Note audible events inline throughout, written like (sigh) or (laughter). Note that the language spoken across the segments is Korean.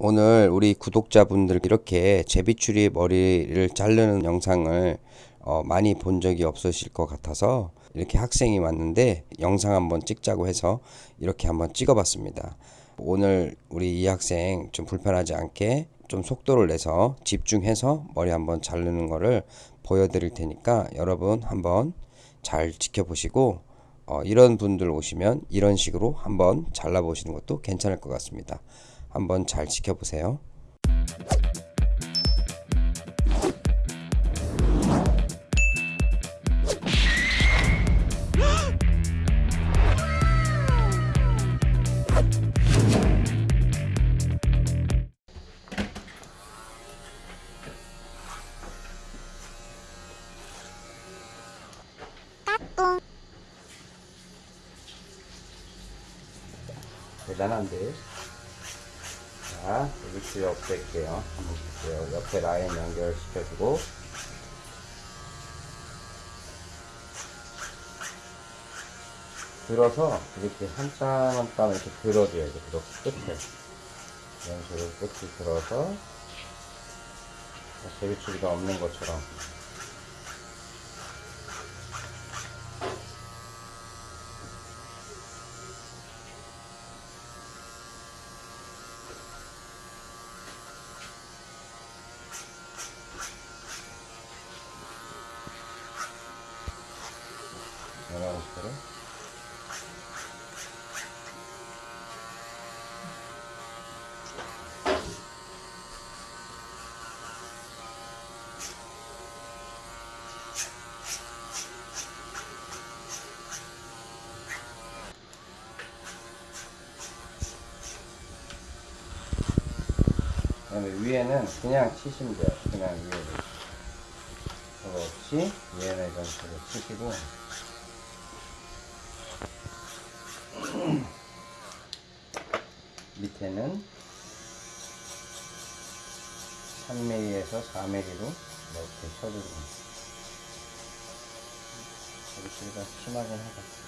오늘 우리 구독자분들 이렇게 제비추리 머리를 자르는 영상을 어, 많이 본 적이 없으실 것 같아서 이렇게 학생이 왔는데 영상 한번 찍자고 해서 이렇게 한번 찍어봤습니다. 오늘 우리 이 학생 좀 불편하지 않게 좀 속도를 내서 집중해서 머리 한번 자르는 거를 보여드릴 테니까 여러분 한번 잘 지켜보시고 어, 이런 분들 오시면 이런 식으로 한번 잘라보시는 것도 괜찮을 것 같습니다. 한번 잘 지켜보세요. 대단한데. 자, 위치 없앨게요. 볼게요. 옆에 라인 연결시켜주고. 들어서 이렇게 한 땀 한 땀 이렇게 들어줘야 돼. 그렇 끝에. 이런 식으로 끝이 들어서 제비추리가 없는 것처럼. 이런 식으로. 그다음에 위에는 그냥 치시면 돼요. 그냥 위에를. 없이 위에는 이런 식으로 치시고 밑에는 3mm에서 4mm로 이렇게 쳐주고 여기가 심하긴 하다.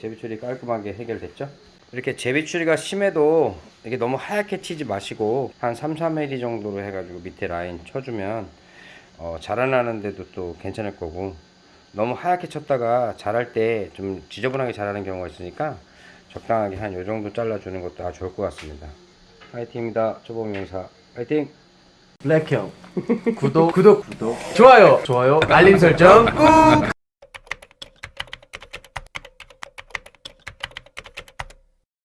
제비 추리 깔끔하게 해결됐죠? 이렇게 제비 추리가 심해도 이게 너무 하얗게 치지 마시고 한 3, 4mm 정도로 해가지고 밑에 라인 쳐주면 어, 자라나는데도 또 괜찮을 거고 너무 하얗게 쳤다가 자랄 때 좀 지저분하게 자라는 경우가 있으니까 적당하게 한 요 정도 잘라주는 것도 아주 좋을 것 같습니다. 화이팅입니다. 초보 명사 화이팅! 블랙형 구독 (laughs) 구독 구독 좋아요 좋아요 알림 설정 꾹